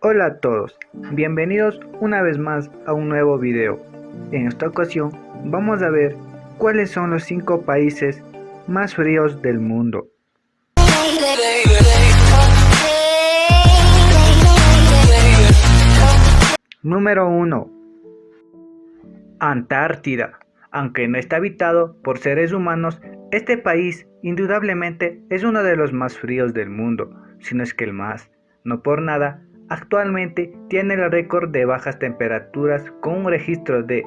Hola a todos, bienvenidos una vez más a un nuevo video. En esta ocasión vamos a ver cuáles son los 5 países más fríos del mundo. Número 1. Antártida. Aunque no está habitado por seres humanos, este país indudablemente es uno de los más fríos del mundo, si no es que el más. No por nada, actualmente tiene el récord de bajas temperaturas con un registro de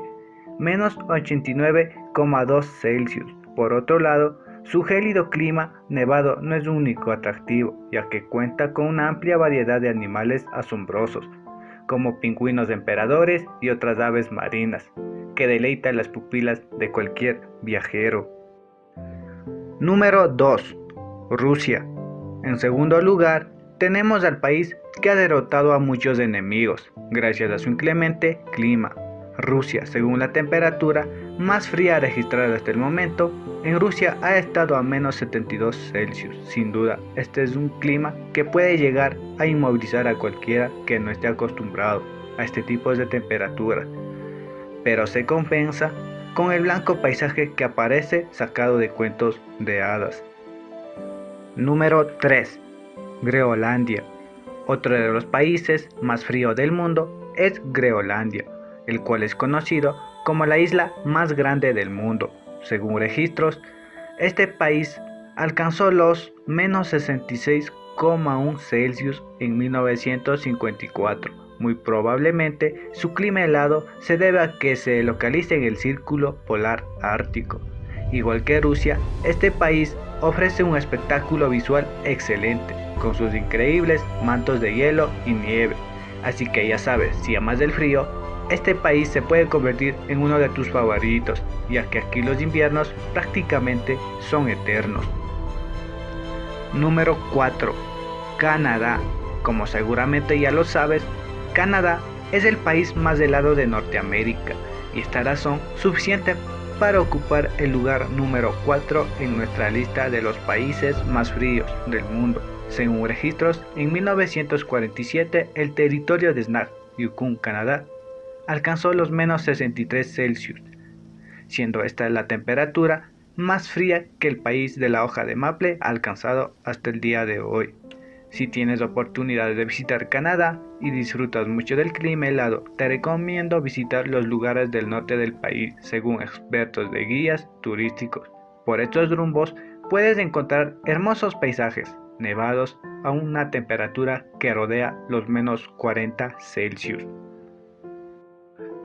menos 89,2 Celsius. Por otro lado, su gélido clima nevado no es único atractivo, ya que cuenta con una amplia variedad de animales asombrosos, como pingüinos emperadores y otras aves marinas, que deleitan las pupilas de cualquier viajero. Número 2. Rusia. En segundo lugar, tenemos al país que ha derrotado a muchos enemigos, gracias a su inclemente clima. Rusia, según la temperatura más fría registrada hasta el momento, en Rusia ha estado a menos 72 Celsius. Sin duda, este es un clima que puede llegar a inmovilizar a cualquiera que no esté acostumbrado a este tipo de temperatura, pero se compensa con el blanco paisaje que aparece sacado de cuentos de hadas. Número 3. Groenlandia. Otro de los países más fríos del mundo es Groenlandia, el cual es conocido como la isla más grande del mundo. Según registros, este país alcanzó los menos 66,1 Celsius en 1954. Muy probablemente su clima helado se debe a que se localiza en el círculo polar ártico. Igual que Rusia, este país ofrece un espectáculo visual excelente, con sus increíbles mantos de hielo y nieve. Así que ya sabes, si amas del frío, este país se puede convertir en uno de tus favoritos, ya que aquí los inviernos prácticamente son eternos. Número 4. Canadá. Como seguramente ya lo sabes, Canadá es el país más helado de Norteamérica y esta razón suficiente para ocupar el lugar número 4 en nuestra lista de los países más fríos del mundo. Según registros, en 1947 el territorio de Snag, Yukon, Canadá, alcanzó los menos 63 Celsius, siendo esta la temperatura más fría que el país de la hoja de maple ha alcanzado hasta el día de hoy. Si tienes oportunidad de visitar Canadá y disfrutas mucho del clima helado, te recomiendo visitar los lugares del norte del país según expertos de guías turísticos. Por estos rumbos puedes encontrar hermosos paisajes, nevados a una temperatura que rodea los menos 40 Celsius.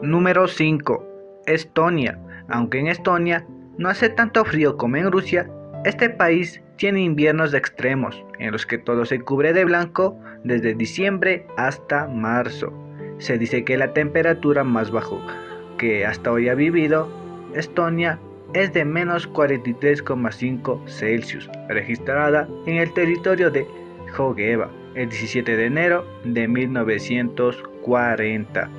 Número 5. Estonia. Aunque en Estonia no hace tanto frío como en Rusia, este país tiene inviernos extremos, en los que todo se cubre de blanco desde diciembre hasta marzo. Se dice que la temperatura más baja que hasta hoy ha vivido Estonia es de menos 43,5 Celsius, registrada en el territorio de Jogeva el 17 de enero de 1940.